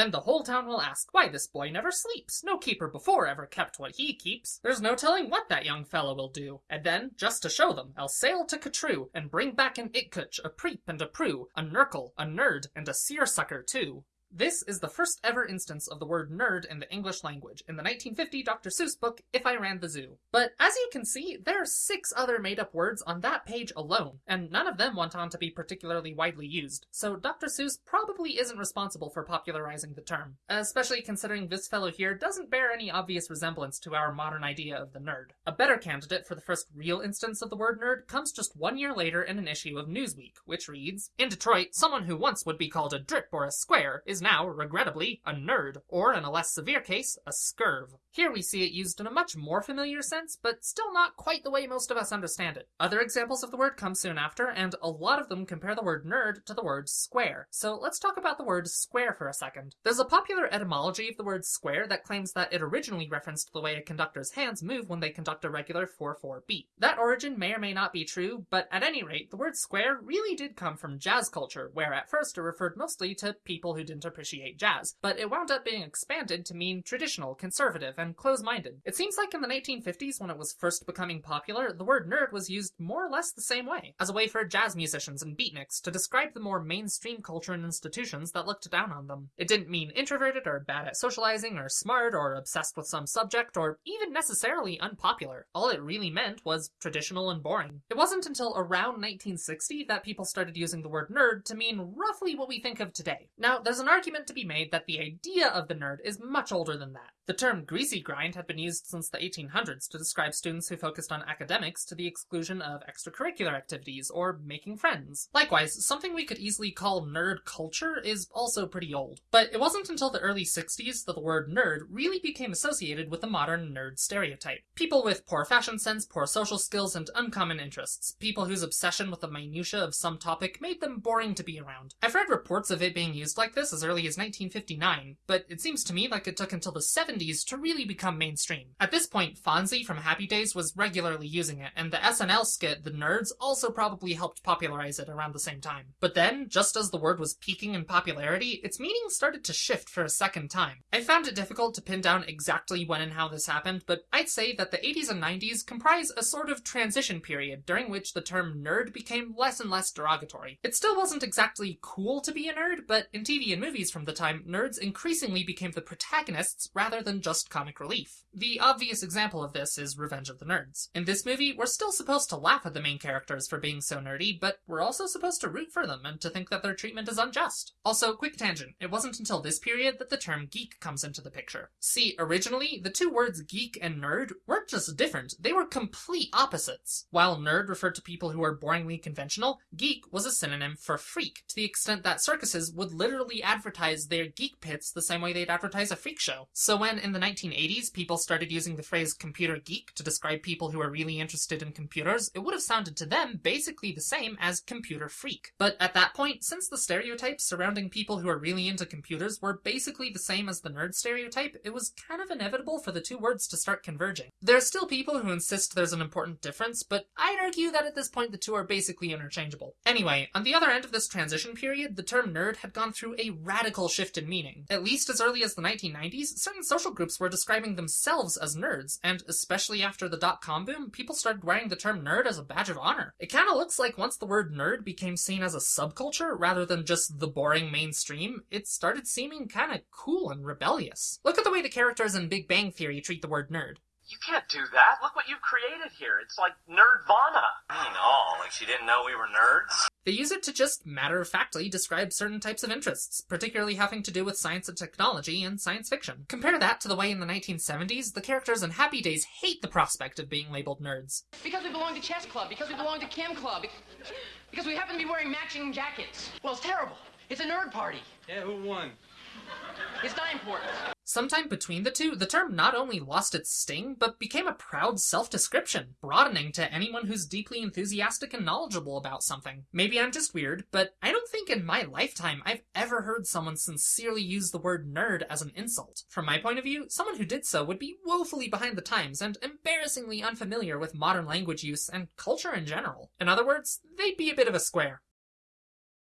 Then the whole town will ask why this boy never sleeps. No keeper before ever kept what he keeps. There's no telling what that young fellow will do. And then, just to show them, I'll sail to Ka-Troo and bring back an It-Kutch, a Preep and a Proo, a Nerkle, a Nerd, and a Seersucker too. This is the first ever instance of the word nerd in the English language in the 1950 Dr. Seuss book If I Ran the Zoo. But as you can see, there are six other made up words on that page alone, and none of them went on to be particularly widely used, so Dr. Seuss probably isn't responsible for popularizing the term, especially considering this fellow here doesn't bear any obvious resemblance to our modern idea of the nerd. A better candidate for the first real instance of the word nerd comes just one year later in an issue of Newsweek, which reads In Detroit, someone who once would be called a drip or a square is now, regrettably, a nerd, or in a less severe case, a scurv. Here we see it used in a much more familiar sense, but still not quite the way most of us understand it. Other examples of the word come soon after, and a lot of them compare the word nerd to the word square. So let's talk about the word square for a second. There's a popular etymology of the word square that claims that it originally referenced the way a conductor's hands move when they conduct a regular 4-4 beat. That origin may or may not be true, but at any rate, the word square really did come from jazz culture, where at first it referred mostly to people who didn't appreciate jazz, but it wound up being expanded to mean traditional, conservative, and close-minded. It seems like in the 1950s, when it was first becoming popular, the word nerd was used more or less the same way, as a way for jazz musicians and beatniks to describe the more mainstream culture and institutions that looked down on them. It didn't mean introverted or bad at socializing or smart or obsessed with some subject or even necessarily unpopular. All it really meant was traditional and boring. It wasn't until around 1960 that people started using the word nerd to mean roughly what we think of today. Now, there's an argument to be made that the idea of the nerd is much older than that. The term greasy grind had been used since the 1800s to describe students who focused on academics to the exclusion of extracurricular activities or making friends. Likewise, something we could easily call nerd culture is also pretty old. But it wasn't until the early 60s that the word nerd really became associated with the modern nerd stereotype. People with poor fashion sense, poor social skills, and uncommon interests. People whose obsession with the minutiae of some topic made them boring to be around. I've read reports of it being used like this as early as 1959, but it seems to me like it took until the 70s to really become mainstream. At this point, Fonzie from Happy Days was regularly using it, and the SNL skit The Nerds also probably helped popularize it around the same time. But then, just as the word was peaking in popularity, its meaning started to shift for a second time. I found it difficult to pin down exactly when and how this happened, but I'd say that the 80s and 90s comprise a sort of transition period during which the term nerd became less and less derogatory. It still wasn't exactly cool to be a nerd, but in TV and movies from the time, nerds increasingly became the protagonists rather than just comic relief. The obvious example of this is Revenge of the Nerds. In this movie, we're still supposed to laugh at the main characters for being so nerdy, but we're also supposed to root for them and to think that their treatment is unjust. Also, quick tangent, it wasn't until this period that the term geek comes into the picture. See, originally, the two words geek and nerd weren't just different, they were complete opposites. While nerd referred to people who were boringly conventional, geek was a synonym for freak, to the extent that circuses would literally advertise their geek pits the same way they'd advertise a freak show. So when in the 1980s people started using the phrase computer geek to describe people who are really interested in computers, it would have sounded to them basically the same as computer freak. But at that point, since the stereotypes surrounding people who are really into computers were basically the same as the nerd stereotype, it was kind of inevitable for the two words to start converging. There are still people who insist there's an important difference, but I'd argue that at this point the two are basically interchangeable. Anyway, on the other end of this transition period, the term nerd had gone through a radical shift in meaning. At least as early as the 1990s, certain social groups were describing themselves as nerds, and especially after the dot-com boom, people started wearing the term nerd as a badge of honor. It kinda looks like once the word nerd became seen as a subculture rather than just the boring mainstream, it started seeming kinda cool and rebellious. Look at the way the characters in Big Bang Theory treat the word nerd. You can't do that. Look what you've created here. It's like Nerdvana. I mean, all like she didn't know we were nerds. They use it to just matter of factly describe certain types of interests, particularly having to do with science and technology and science fiction. Compare that to the way in the 1970s the characters in Happy Days hate the prospect of being labeled nerds. Because we belong to chess club, because we belong to chem club, because we happen to be wearing matching jackets. Well, it's terrible. It's a nerd party. Yeah, who won? It's not important. Sometime between the two, the term not only lost its sting, but became a proud self-description, broadening to anyone who's deeply enthusiastic and knowledgeable about something. Maybe I'm just weird, but I don't think in my lifetime I've ever heard someone sincerely use the word nerd as an insult. From my point of view, someone who did so would be woefully behind the times and embarrassingly unfamiliar with modern language use and culture in general. In other words, they'd be a bit of a square.